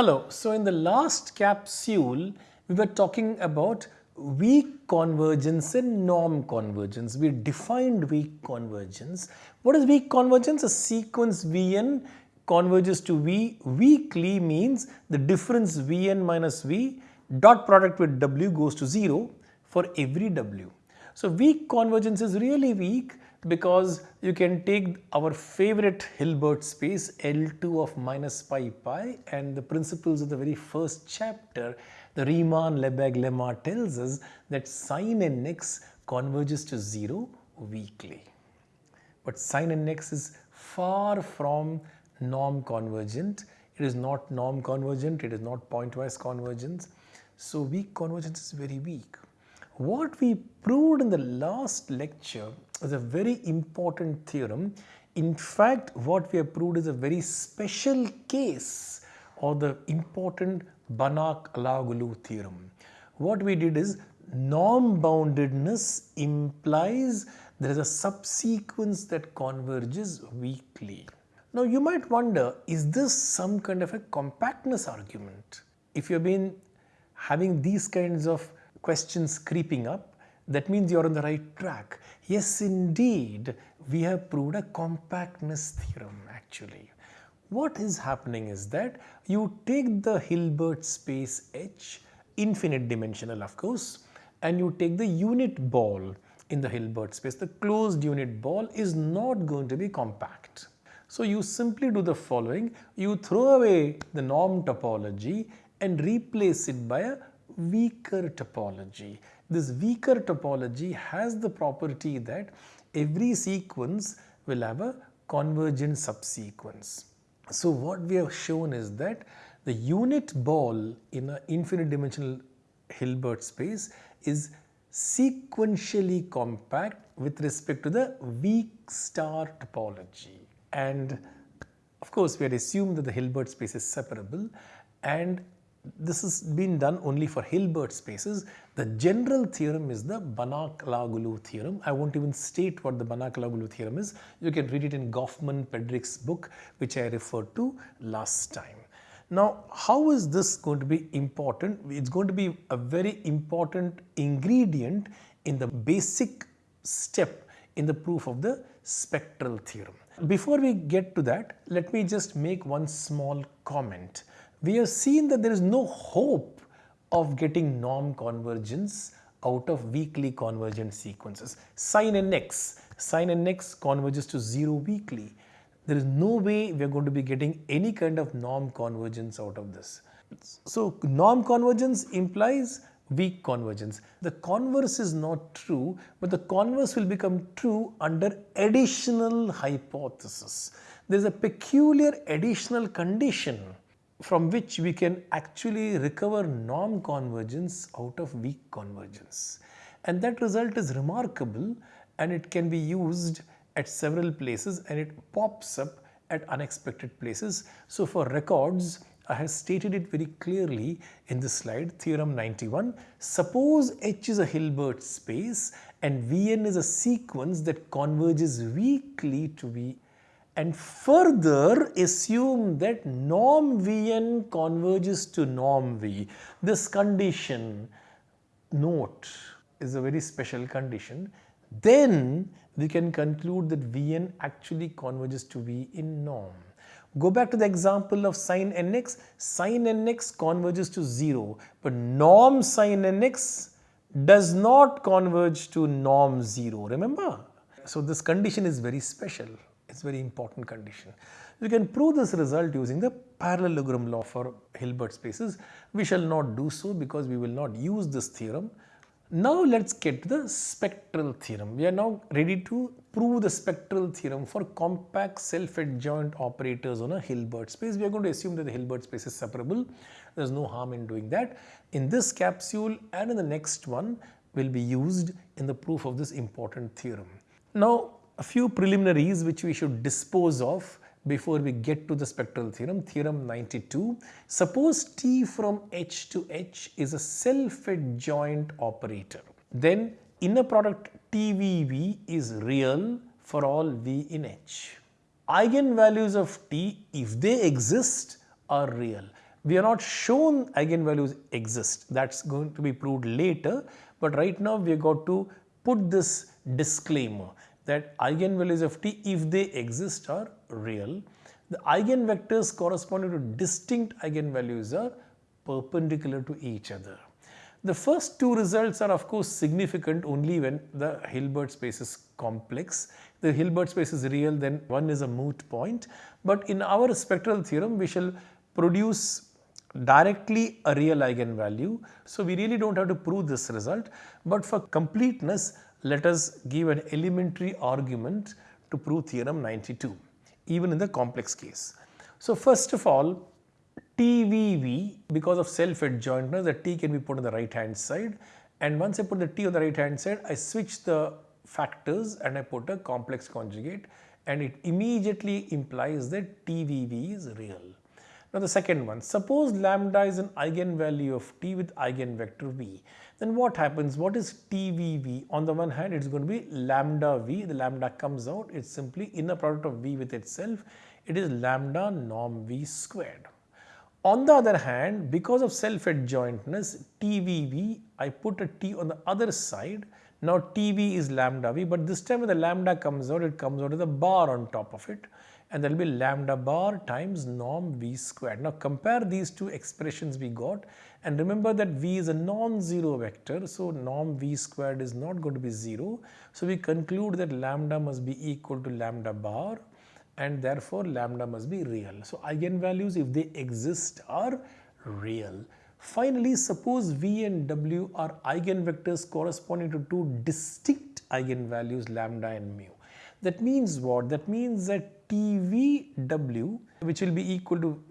Hello, so in the last capsule, we were talking about weak convergence and norm convergence. We defined weak convergence. What is weak convergence? A sequence Vn converges to V weakly means the difference Vn minus V dot product with W goes to 0 for every W. So weak convergence is really weak because you can take our favorite Hilbert space L2 of minus pi pi and the principles of the very first chapter the Riemann-Lebesgue lemma tells us that sin nx converges to 0 weakly. But sin nx is far from norm convergent. It is not norm convergent, it is not pointwise convergence. So weak convergence is very weak. What we proved in the last lecture is a very important theorem. In fact, what we have proved is a very special case of the important Banach-Alaoglu theorem. What we did is norm boundedness implies there is a subsequence that converges weakly. Now you might wonder, is this some kind of a compactness argument? If you have been having these kinds of questions creeping up, that means you're on the right track. Yes, indeed, we have proved a compactness theorem actually. What is happening is that you take the Hilbert space H, infinite dimensional of course, and you take the unit ball in the Hilbert space. The closed unit ball is not going to be compact. So you simply do the following, you throw away the norm topology and replace it by a weaker topology. This weaker topology has the property that every sequence will have a convergent subsequence. So what we have shown is that the unit ball in an infinite dimensional Hilbert space is sequentially compact with respect to the weak star topology. And of course, we had assumed that the Hilbert space is separable and this has been done only for Hilbert spaces. The general theorem is the Banach-Alaoglu theorem. I won't even state what the Banach-Alaoglu theorem is. You can read it in Goffman-Pedrick's book which I referred to last time. Now, how is this going to be important? It's going to be a very important ingredient in the basic step in the proof of the spectral theorem. Before we get to that, let me just make one small comment we have seen that there is no hope of getting norm convergence out of weakly convergent sequences. Sin nx, sin nx converges to 0 weakly. There is no way we are going to be getting any kind of norm convergence out of this. So norm convergence implies weak convergence. The converse is not true, but the converse will become true under additional hypothesis. There is a peculiar additional condition from which we can actually recover norm convergence out of weak convergence. And that result is remarkable and it can be used at several places and it pops up at unexpected places. So for records, I have stated it very clearly in this slide, theorem 91. Suppose H is a Hilbert space and Vn is a sequence that converges weakly to be and further assume that norm Vn converges to norm V. This condition note is a very special condition. Then we can conclude that Vn actually converges to V in norm. Go back to the example of sin nx. Sin nx converges to 0 but norm sin nx does not converge to norm 0. Remember? So this condition is very special. It's very important condition. We can prove this result using the parallelogram law for Hilbert spaces. We shall not do so because we will not use this theorem. Now let's get to the spectral theorem. We are now ready to prove the spectral theorem for compact self-adjoint operators on a Hilbert space. We are going to assume that the Hilbert space is separable. There is no harm in doing that. In this capsule and in the next one will be used in the proof of this important theorem. Now a few preliminaries which we should dispose of before we get to the spectral theorem, theorem 92. Suppose T from H to H is a self-adjoint operator. Then inner product TVV is real for all V in H. Eigenvalues of T, if they exist, are real. We are not shown eigenvalues exist. That's going to be proved later. But right now we have got to put this disclaimer that eigenvalues of t if they exist are real. The eigenvectors corresponding to distinct eigenvalues are perpendicular to each other. The first two results are of course significant only when the Hilbert space is complex. The Hilbert space is real then one is a moot point. But in our spectral theorem we shall produce directly a real eigenvalue. So we really don't have to prove this result. But for completeness let us give an elementary argument to prove theorem 92 even in the complex case. So first of all TVV because of self-adjointness the T can be put on the right hand side and once I put the T on the right hand side I switch the factors and I put a complex conjugate and it immediately implies that TVV is real. Now the second one, suppose lambda is an eigenvalue of t with eigenvector v, then what happens? What is TVV? On the one hand, it's going to be lambda v, the lambda comes out, it's simply inner product of v with itself, it is lambda norm v squared. On the other hand, because of self-adjointness, TVV, I put a T on the other side. Now TV is lambda V, but this time when the lambda comes out, it comes out with a bar on top of it. And there will be lambda bar times norm V squared. Now compare these two expressions we got and remember that V is a non-zero vector. So norm V squared is not going to be 0. So we conclude that lambda must be equal to lambda bar and therefore lambda must be real. So eigenvalues if they exist are real. Finally, suppose V and W are eigenvectors corresponding to two distinct eigenvalues lambda and mu. That means what? That means that TVW which will be equal to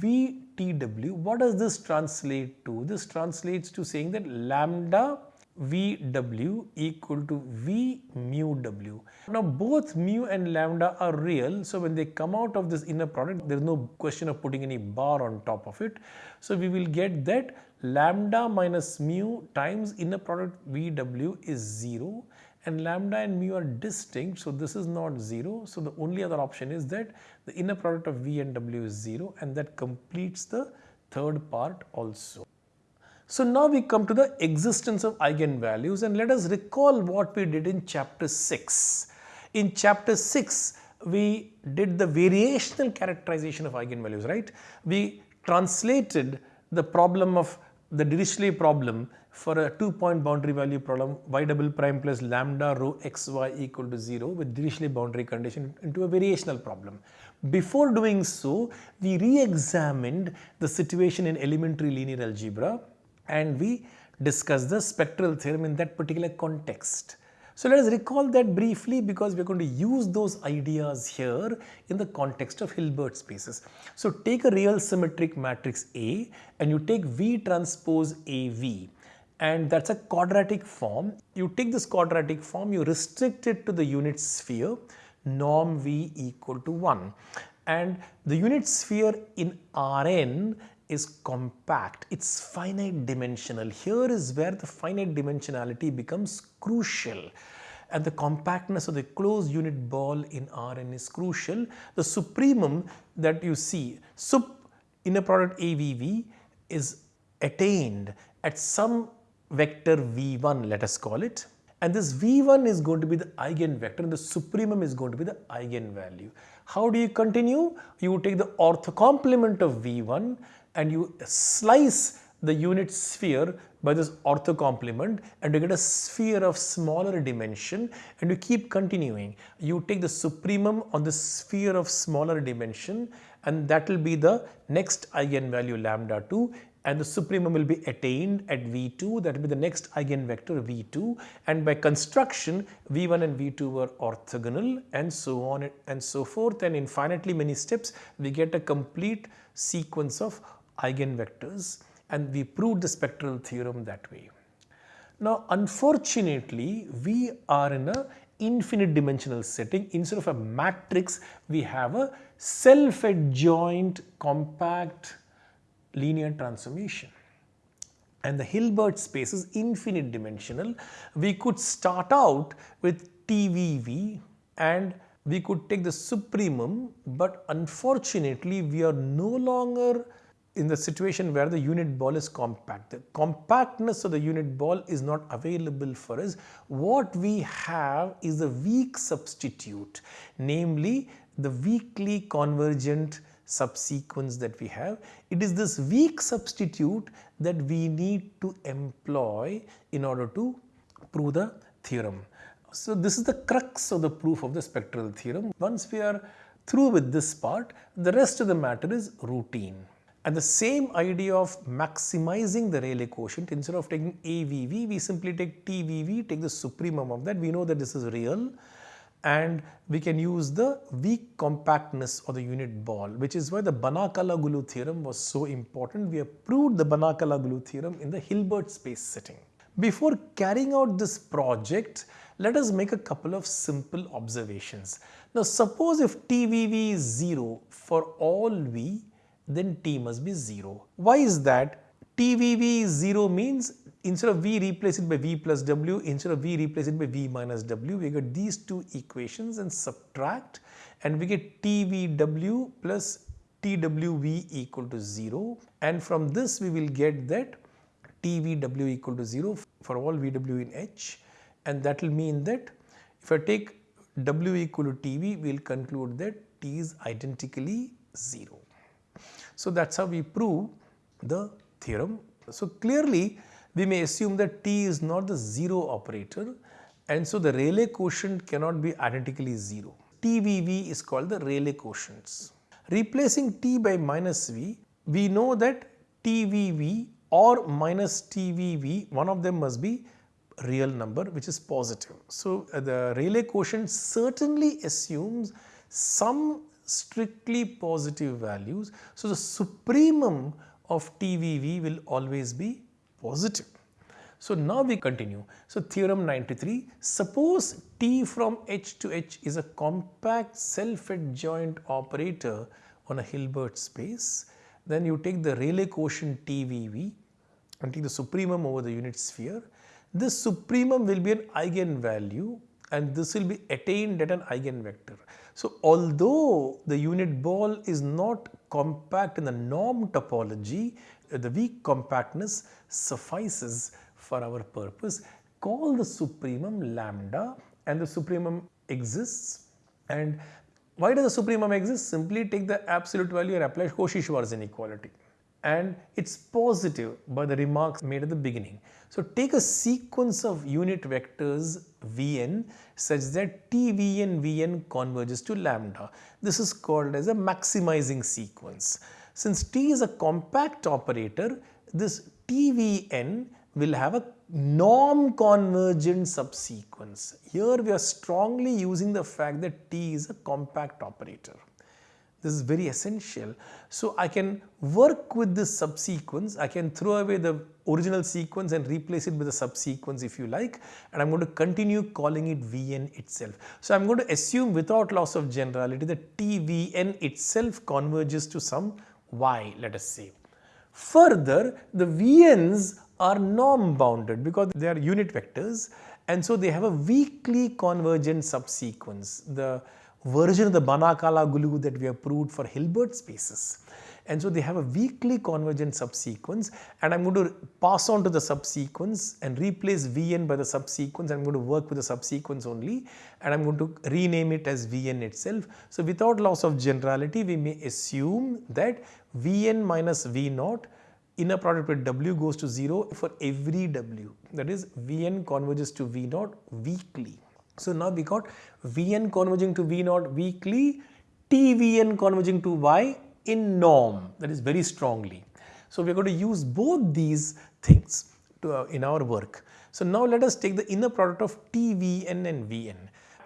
VTW. What does this translate to? This translates to saying that lambda VW equal to V mu W. Now both mu and lambda are real. So when they come out of this inner product, there is no question of putting any bar on top of it. So we will get that lambda minus mu times inner product VW is 0 and lambda and mu are distinct. So this is not 0. So the only other option is that the inner product of V and W is 0 and that completes the third part also. So now we come to the existence of eigenvalues and let us recall what we did in chapter 6. In chapter 6, we did the variational characterization of eigenvalues, right? We translated the problem of the Dirichlet problem for a two-point boundary value problem y double prime plus lambda rho xy equal to 0 with Dirichlet boundary condition into a variational problem. Before doing so, we re-examined the situation in elementary linear algebra and we discussed the spectral theorem in that particular context. So let us recall that briefly because we are going to use those ideas here in the context of Hilbert spaces. So take a real symmetric matrix A and you take V transpose AV and that's a quadratic form. You take this quadratic form, you restrict it to the unit sphere norm V equal to 1 and the unit sphere in Rn is compact, it's finite dimensional. Here is where the finite dimensionality becomes crucial and the compactness of the closed unit ball in Rn is crucial. The supremum that you see, sup inner product AVV is attained at some vector V1 let us call it and this V1 is going to be the eigenvector and the supremum is going to be the eigenvalue. How do you continue? You take the orthocomplement of V1 and you slice the unit sphere by this orthocomplement and you get a sphere of smaller dimension and you keep continuing. You take the supremum on the sphere of smaller dimension and that will be the next eigenvalue lambda 2 and the supremum will be attained at V2 that will be the next eigenvector V2 and by construction V1 and V2 were orthogonal and so on and so forth. And infinitely many steps we get a complete sequence of eigenvectors. And we proved the spectral theorem that way. Now unfortunately we are in a infinite dimensional setting. Instead of a matrix we have a self-adjoint compact linear transformation and the Hilbert space is infinite dimensional. We could start out with TVV and we could take the supremum but unfortunately we are no longer in the situation where the unit ball is compact. The compactness of the unit ball is not available for us. What we have is a weak substitute, namely the weakly convergent subsequence that we have. It is this weak substitute that we need to employ in order to prove the theorem. So this is the crux of the proof of the spectral theorem. Once we are through with this part, the rest of the matter is routine. And the same idea of maximizing the Rayleigh quotient, instead of taking AVV, we simply take TVV, take the supremum of that. We know that this is real and we can use the weak compactness of the unit ball, which is why the Banach-Alaoglu theorem was so important. We have proved the Banach-Alaoglu theorem in the Hilbert space setting. Before carrying out this project, let us make a couple of simple observations. Now suppose if TVV is 0 for all V, then T must be 0. Why is that? TVV is 0 means instead of V replace it by V plus W, instead of V replace it by V minus W, we get these two equations and subtract and we get TVW plus TWV equal to 0 and from this we will get that TVW equal to 0 for all VW in H and that will mean that if I take W equal to TV, we will conclude that T is identically 0. So that's how we prove the theorem. So clearly we may assume that T is not the 0 operator and so the Rayleigh quotient cannot be identically 0. TVV is called the Rayleigh quotients. Replacing T by minus V, we know that TVV or minus TVV, one of them must be real number which is positive. So, uh, the Rayleigh quotient certainly assumes some strictly positive values. So, the supremum of TVV will always be positive. So, now we continue. So, theorem 93, suppose T from H to H is a compact self-adjoint operator on a Hilbert space, then you take the Rayleigh quotient TVV and take the supremum over the unit sphere this supremum will be an eigenvalue and this will be attained at an eigenvector. So, although the unit ball is not compact in the norm topology, uh, the weak compactness suffices for our purpose. Call the supremum lambda and the supremum exists and why does the supremum exist? Simply take the absolute value and apply Cauchy-Schwarz inequality and it's positive by the remarks made at the beginning. So take a sequence of unit vectors Vn such that TVn Vn converges to lambda. This is called as a maximizing sequence. Since T is a compact operator, this TVn will have a norm convergent subsequence. Here we are strongly using the fact that T is a compact operator. This is very essential. So I can work with this subsequence. I can throw away the original sequence and replace it with a subsequence if you like. And I'm going to continue calling it Vn itself. So I'm going to assume without loss of generality that Tvn itself converges to some y, let us say. Further, the Vn's are norm bounded because they are unit vectors and so they have a weakly convergent subsequence. The version of the Banach-Alaoglu that we have proved for Hilbert spaces. And so they have a weakly convergent subsequence and I'm going to pass on to the subsequence and replace Vn by the subsequence. I'm going to work with the subsequence only and I'm going to rename it as Vn itself. So without loss of generality, we may assume that Vn minus V naught inner product with W goes to 0 for every W. That is Vn converges to V naught weakly. So now we got Vn converging to V naught weakly, TVn converging to Y in norm that is very strongly. So we are going to use both these things to, uh, in our work. So now let us take the inner product of TVn and Vn,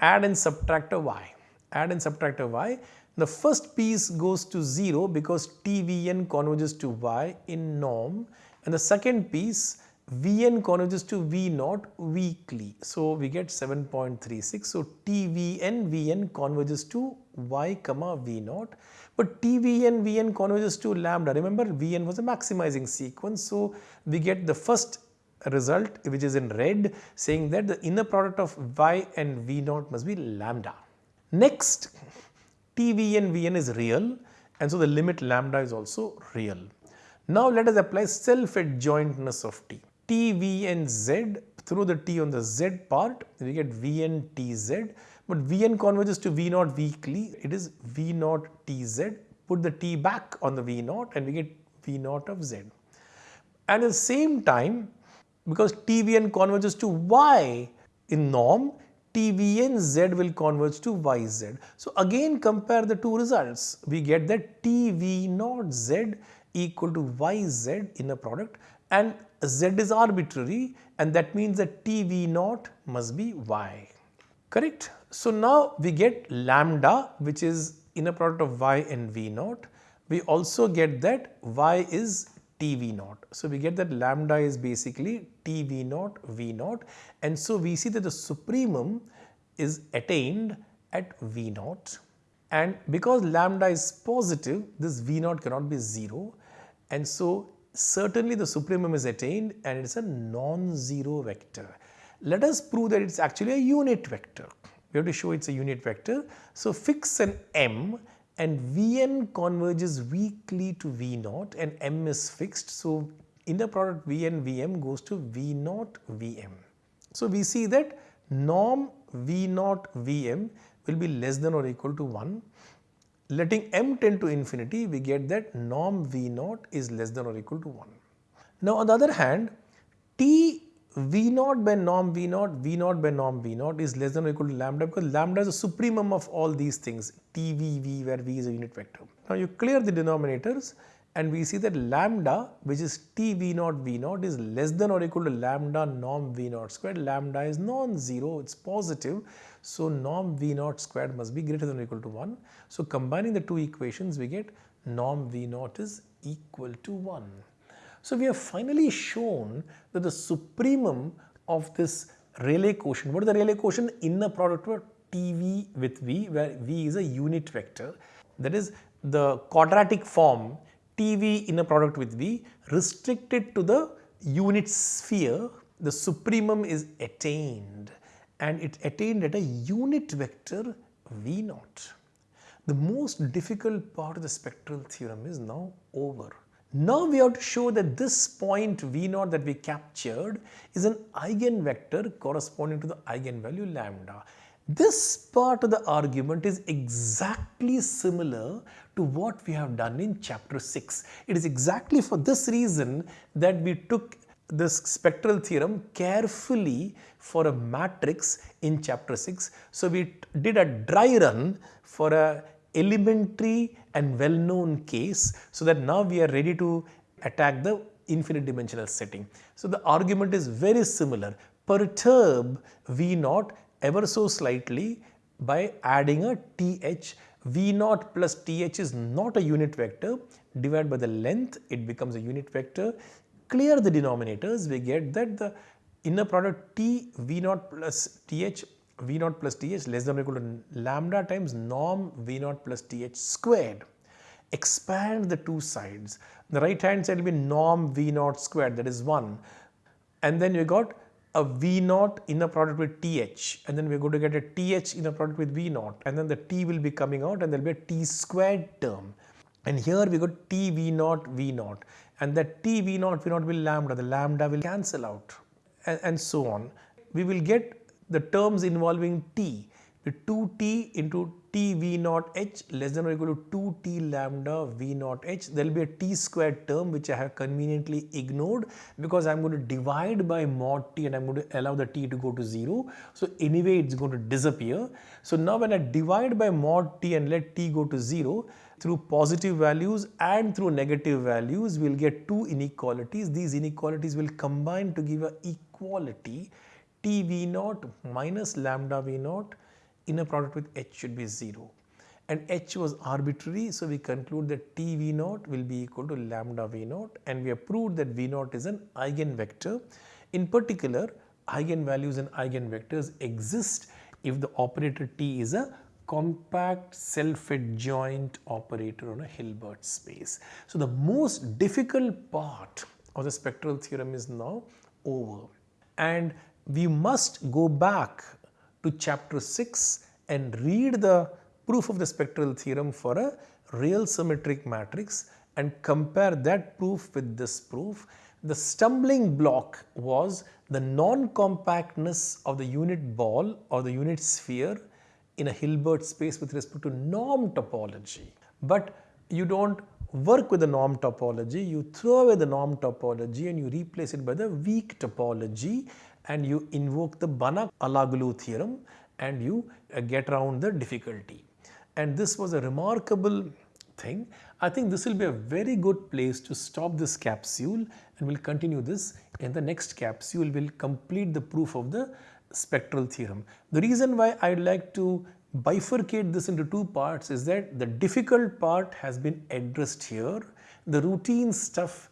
add and subtract a Y, add and subtract a Y. The first piece goes to 0 because TVn converges to Y in norm and the second piece Vn converges to V naught weakly. So we get 7.36. So TVn Vn converges to Y comma V naught. But TVn Vn converges to lambda. Remember Vn was a maximizing sequence. So we get the first result which is in red saying that the inner product of Y and V naught must be lambda. Next TVn Vn is real and so the limit lambda is also real. Now let us apply self-adjointness of T. T, V and Z through the T on the Z part we get Vn Tz but Vn converges to V naught weakly it is V naught Tz put the T back on the V naught and we get V naught of Z. And at the same time because TVN converges to Y in norm TVN Z will converge to YZ. So again compare the two results we get that TV naught Z equal to YZ inner product and Z is arbitrary and that means that TV naught must be Y. Correct? So now we get lambda which is inner product of Y and V naught. We also get that Y is TV naught. So we get that lambda is basically TV naught V naught and so we see that the supremum is attained at V naught and because lambda is positive this V naught cannot be 0 and so certainly the supremum is attained and it is a non-zero vector. Let us prove that it is actually a unit vector. We have to show it is a unit vector. So fix an m and Vn converges weakly to V naught and m is fixed. So in the product Vn Vm goes to V naught Vm. So we see that norm V naught Vm will be less than or equal to 1 letting m tend to infinity we get that norm v naught is less than or equal to 1. Now on the other hand t v naught by norm v naught v naught by norm v naught is less than or equal to lambda because lambda is the supremum of all these things t v v where v is a unit vector. Now you clear the denominators and we see that lambda which is t v naught v naught is less than or equal to lambda norm v naught squared lambda is non-zero it's positive so norm V naught squared must be greater than or equal to 1. So combining the two equations we get norm V naught is equal to 1. So we have finally shown that the supremum of this Rayleigh quotient, what is the Rayleigh quotient? Inner product of TV with V where V is a unit vector that is the quadratic form TV inner product with V restricted to the unit sphere the supremum is attained and it attained at a unit vector V naught. The most difficult part of the spectral theorem is now over. Now we have to show that this point V naught that we captured is an eigenvector corresponding to the eigenvalue lambda. This part of the argument is exactly similar to what we have done in chapter 6. It is exactly for this reason that we took this spectral theorem carefully for a matrix in chapter 6. So we did a dry run for a elementary and well known case so that now we are ready to attack the infinite dimensional setting. So the argument is very similar perturb V naught ever so slightly by adding a th V naught plus th is not a unit vector divided by the length it becomes a unit vector clear the denominators, we get that the inner product T V naught plus TH V naught plus TH less than or equal to lambda times norm V naught plus TH squared. Expand the two sides. The right hand side will be norm V naught squared that is 1 and then you got a V naught inner product with TH and then we are going to get a TH inner product with V naught and then the T will be coming out and there will be a T squared term. And here we got T V naught V naught and that T V naught V naught will lambda, the lambda will cancel out and, and so on. We will get the terms involving T 2T into T V naught H less than or equal to 2T lambda V naught H. There will be a T squared term which I have conveniently ignored because I am going to divide by mod T and I am going to allow the T to go to 0. So anyway it is going to disappear. So now when I divide by mod T and let T go to 0, through positive values and through negative values we will get two inequalities. These inequalities will combine to give a equality T V naught minus lambda V naught inner product with H should be 0 and H was arbitrary so we conclude that T V naught will be equal to lambda V naught and we have proved that V naught is an eigenvector. In particular eigenvalues and eigenvectors exist if the operator T is a compact self-adjoint operator on a Hilbert space. So the most difficult part of the spectral theorem is now over and we must go back to chapter 6 and read the proof of the spectral theorem for a real symmetric matrix and compare that proof with this proof. The stumbling block was the non-compactness of the unit ball or the unit sphere in a Hilbert space with respect to norm topology. But you don't work with the norm topology, you throw away the norm topology and you replace it by the weak topology and you invoke the Banach-Alaoglu theorem and you uh, get around the difficulty. And this was a remarkable thing. I think this will be a very good place to stop this capsule and we'll continue this in the next capsule. We'll complete the proof of the spectral theorem. The reason why I'd like to bifurcate this into two parts is that the difficult part has been addressed here. The routine stuff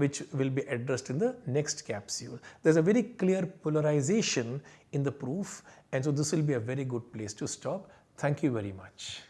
which will be addressed in the next capsule. There's a very clear polarization in the proof and so this will be a very good place to stop. Thank you very much.